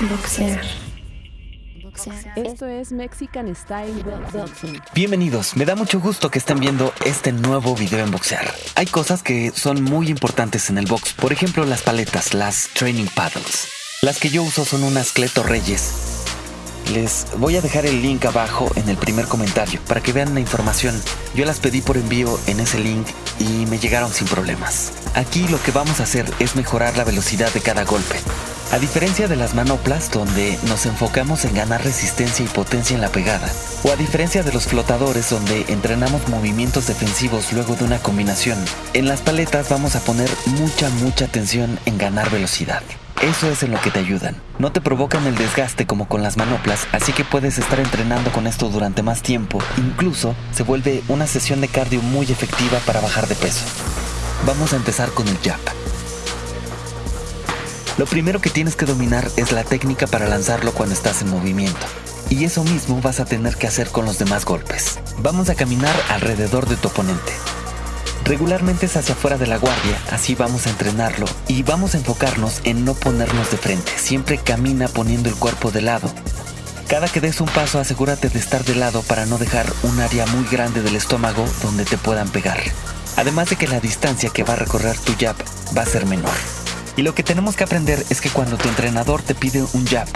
Boxear. Esto es Mexican Style Boxing. Bienvenidos, me da mucho gusto que estén viendo este nuevo video en boxear. Hay cosas que son muy importantes en el box, por ejemplo las paletas, las training paddles. Las que yo uso son unas Cleto Reyes. Les voy a dejar el link abajo en el primer comentario para que vean la información. Yo las pedí por envío en ese link y me llegaron sin problemas. Aquí lo que vamos a hacer es mejorar la velocidad de cada golpe. A diferencia de las manoplas, donde nos enfocamos en ganar resistencia y potencia en la pegada, o a diferencia de los flotadores, donde entrenamos movimientos defensivos luego de una combinación, en las paletas vamos a poner mucha, mucha atención en ganar velocidad. Eso es en lo que te ayudan. No te provocan el desgaste como con las manoplas, así que puedes estar entrenando con esto durante más tiempo. Incluso se vuelve una sesión de cardio muy efectiva para bajar de peso. Vamos a empezar con el jab. Lo primero que tienes que dominar es la técnica para lanzarlo cuando estás en movimiento. Y eso mismo vas a tener que hacer con los demás golpes. Vamos a caminar alrededor de tu oponente. Regularmente es hacia afuera de la guardia, así vamos a entrenarlo y vamos a enfocarnos en no ponernos de frente. Siempre camina poniendo el cuerpo de lado. Cada que des un paso asegúrate de estar de lado para no dejar un área muy grande del estómago donde te puedan pegar. Además de que la distancia que va a recorrer tu jab va a ser menor. Y lo que tenemos que aprender es que cuando tu entrenador te pide un jab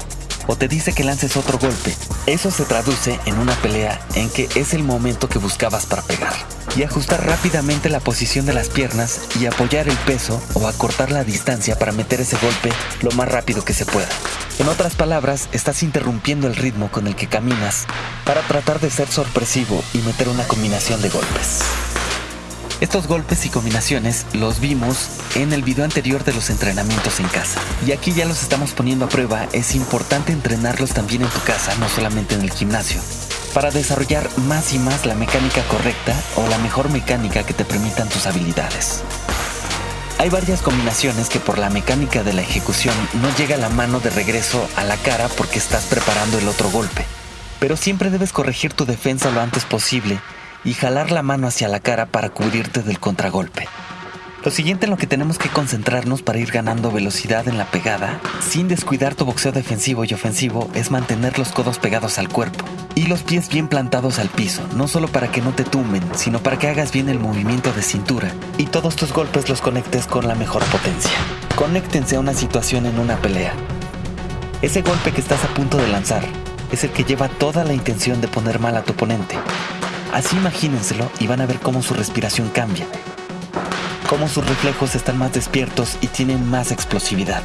o te dice que lances otro golpe, eso se traduce en una pelea en que es el momento que buscabas para pegar. Y ajustar rápidamente la posición de las piernas y apoyar el peso o acortar la distancia para meter ese golpe lo más rápido que se pueda. En otras palabras, estás interrumpiendo el ritmo con el que caminas para tratar de ser sorpresivo y meter una combinación de golpes. Estos golpes y combinaciones los vimos en el video anterior de los entrenamientos en casa. Y aquí ya los estamos poniendo a prueba, es importante entrenarlos también en tu casa, no solamente en el gimnasio, para desarrollar más y más la mecánica correcta o la mejor mecánica que te permitan tus habilidades. Hay varias combinaciones que por la mecánica de la ejecución no llega la mano de regreso a la cara porque estás preparando el otro golpe. Pero siempre debes corregir tu defensa lo antes posible y jalar la mano hacia la cara para cubrirte del contragolpe. Lo siguiente en lo que tenemos que concentrarnos para ir ganando velocidad en la pegada, sin descuidar tu boxeo defensivo y ofensivo, es mantener los codos pegados al cuerpo y los pies bien plantados al piso, no solo para que no te tumben, sino para que hagas bien el movimiento de cintura y todos tus golpes los conectes con la mejor potencia. Conéctense a una situación en una pelea. Ese golpe que estás a punto de lanzar es el que lleva toda la intención de poner mal a tu oponente Así imagínenselo y van a ver cómo su respiración cambia, cómo sus reflejos están más despiertos y tienen más explosividad.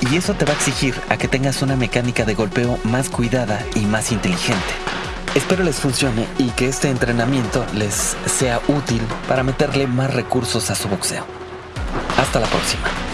Y eso te va a exigir a que tengas una mecánica de golpeo más cuidada y más inteligente. Espero les funcione y que este entrenamiento les sea útil para meterle más recursos a su boxeo. Hasta la próxima.